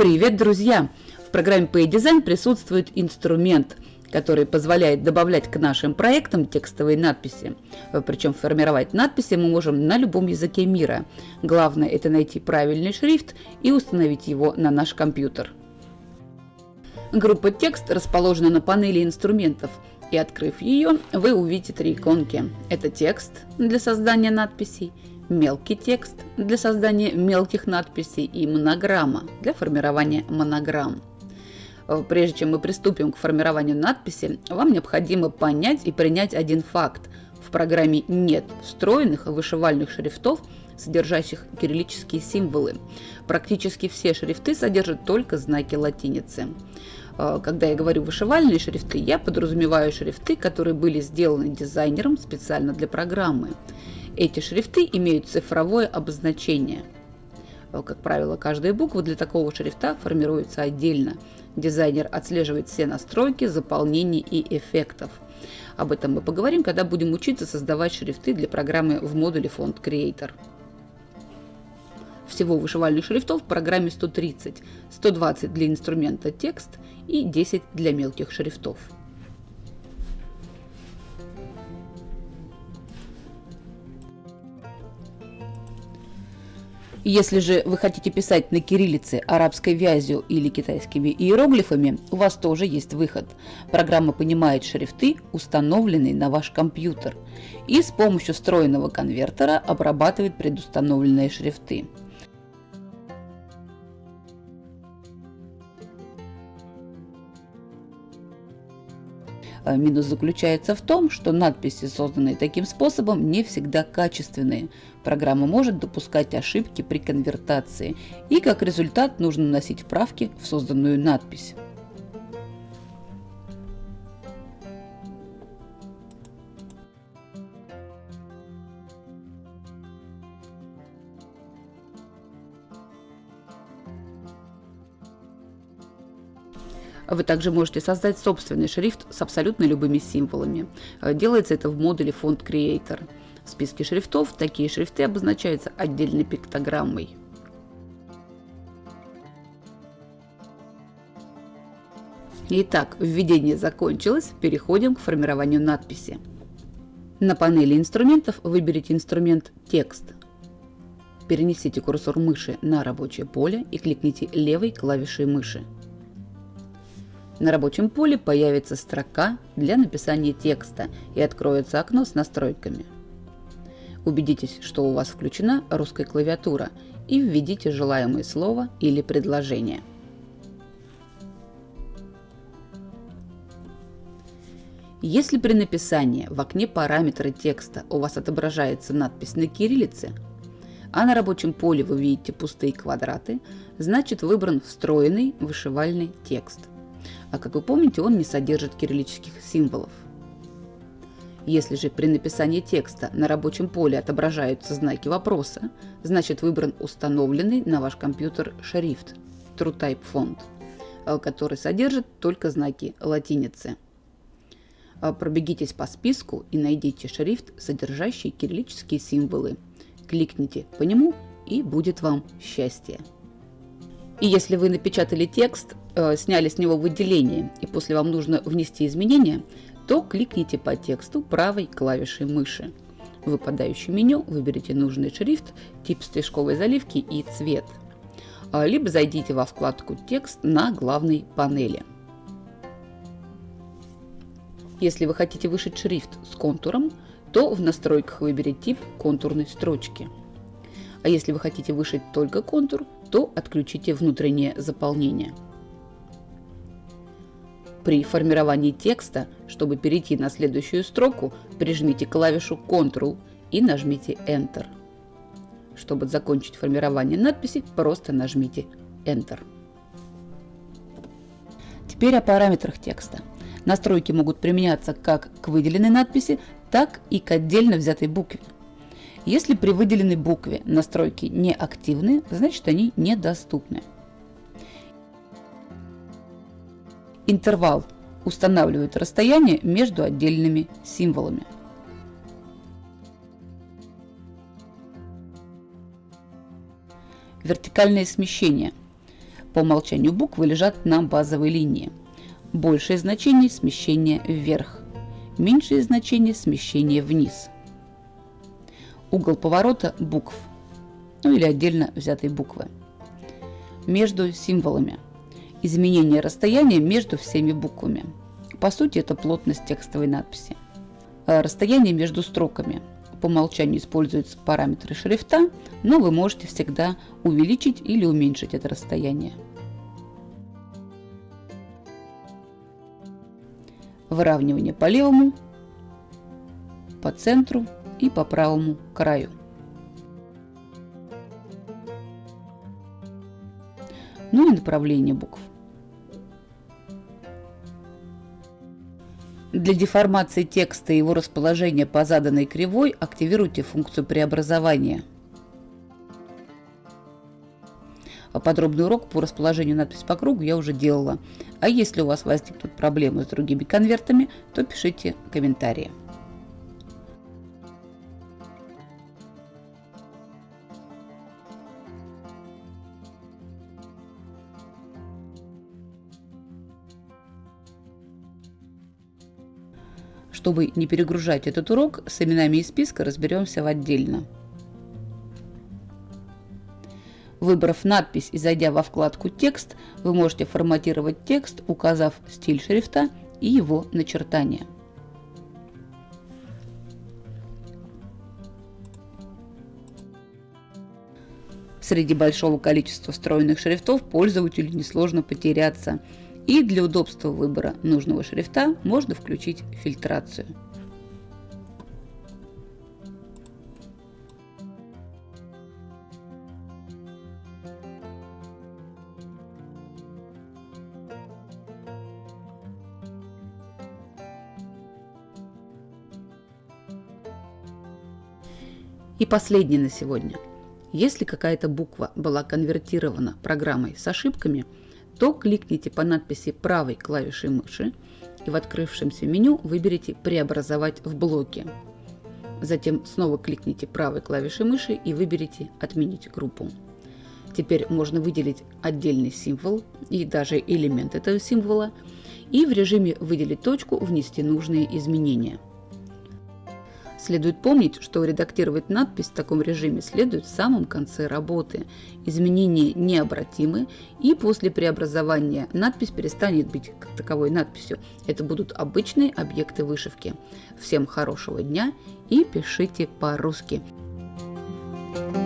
Привет, друзья! В программе PayDesign присутствует инструмент, который позволяет добавлять к нашим проектам текстовые надписи. Причем формировать надписи мы можем на любом языке мира. Главное это найти правильный шрифт и установить его на наш компьютер. Группа «Текст» расположена на панели инструментов, и открыв ее, вы увидите три иконки. Это текст для создания надписей, мелкий текст для создания мелких надписей и монограмма для формирования монограмм. Э, прежде чем мы приступим к формированию надписи, вам необходимо понять и принять один факт. В программе нет встроенных вышивальных шрифтов, содержащих кириллические символы. Практически все шрифты содержат только знаки латиницы. Э, когда я говорю вышивальные шрифты, я подразумеваю шрифты, которые были сделаны дизайнером специально для программы. Эти шрифты имеют цифровое обозначение. Э, как правило, каждая буква для такого шрифта формируется отдельно. Дизайнер отслеживает все настройки, заполнений и эффектов. Об этом мы поговорим, когда будем учиться создавать шрифты для программы в модуле Font Creator. Всего вышивальных шрифтов в программе 130, 120 для инструмента текст и 10 для мелких шрифтов. Если же вы хотите писать на кириллице, арабской вязью или китайскими иероглифами, у вас тоже есть выход. Программа понимает шрифты, установленные на ваш компьютер, и с помощью встроенного конвертера обрабатывает предустановленные шрифты. Минус заключается в том, что надписи, созданные таким способом, не всегда качественные. Программа может допускать ошибки при конвертации, и как результат нужно вносить правки в созданную надпись. Вы также можете создать собственный шрифт с абсолютно любыми символами. Э, делается это в модуле Font Creator. В списке шрифтов такие шрифты обозначаются отдельной пиктограммой. Итак, введение закончилось, переходим к формированию надписи. На панели инструментов выберите инструмент «Текст». Перенесите курсор мыши на рабочее поле и кликните левой клавишей мыши. На рабочем поле появится строка для написания текста и откроется окно с настройками. Убедитесь, что у вас включена русская клавиатура и введите желаемое слово или предложение. Если при написании в окне параметры текста у вас отображается надпись на кириллице, а на рабочем поле вы видите пустые квадраты, значит выбран встроенный вышивальный текст а как вы помните, он не содержит кириллических символов. Если же при написании текста на рабочем поле отображаются знаки вопроса, значит выбран установленный на ваш компьютер шрифт TrueType Font, э, который содержит только знаки латиницы. Э, пробегитесь по списку и найдите шрифт, содержащий кириллические символы. Кликните по нему и будет вам счастье. И если вы напечатали текст, э, сняли с него выделение, и после вам нужно внести изменения, то кликните по тексту правой клавишей мыши. В выпадающем меню выберите нужный шрифт, тип стрижковой заливки и цвет. А, либо зайдите во вкладку «Текст» на главной панели. Если вы хотите вышить шрифт с контуром, то в настройках выберите тип контурной строчки. А если вы хотите вышить только контур, то отключите внутреннее заполнение. При формировании текста, чтобы перейти на следующую строку, прижмите клавишу Ctrl и нажмите Enter. Чтобы закончить формирование надписи, просто нажмите Enter. Теперь о параметрах текста. Настройки могут применяться как к выделенной надписи, так и к отдельно взятой букве. Если при выделенной букве настройки не активны, значит они недоступны. Интервал устанавливает расстояние между отдельными символами. Вертикальное смещение По умолчанию буквы лежат на базовой линии. Большее значение – смещение вверх, меньшее значение – смещение вниз. Угол поворота букв, ну или отдельно взятой буквы. Между символами – изменение расстояния между всеми буквами. По сути, это плотность текстовой надписи. А расстояние между строками – по умолчанию используются параметры шрифта, но вы можете всегда увеличить или уменьшить это расстояние. Выравнивание по левому, по центру и по правому краю. Ну и направление букв. Для деформации текста и его расположения по заданной кривой активируйте функцию преобразования. А подробный урок по расположению надписи по кругу я уже делала. А если у вас возникнут проблемы с другими конвертами, то пишите комментарии. Чтобы не перегружать этот урок, с именами из списка разберемся в отдельно. Выбрав надпись и зайдя во вкладку «Текст», вы можете форматировать текст, указав стиль шрифта и его начертание. Среди большого количества встроенных шрифтов пользователю несложно потеряться – и для удобства выбора нужного шрифта можно включить фильтрацию. И последнее на сегодня. Если какая-то буква была конвертирована программой с ошибками – то кликните по надписи правой клавишей мыши и в открывшемся меню выберите «Преобразовать в блоке». Затем снова кликните правой клавишей мыши и выберите «Отменить группу». Теперь можно выделить отдельный символ и даже элемент этого символа и в режиме «Выделить точку» внести нужные изменения – Следует помнить, что редактировать надпись в таком режиме следует в самом конце работы. Изменения необратимы, и после преобразования надпись перестанет быть как таковой надписью. Это будут обычные объекты вышивки. Всем хорошего дня и пишите по-русски. Thank you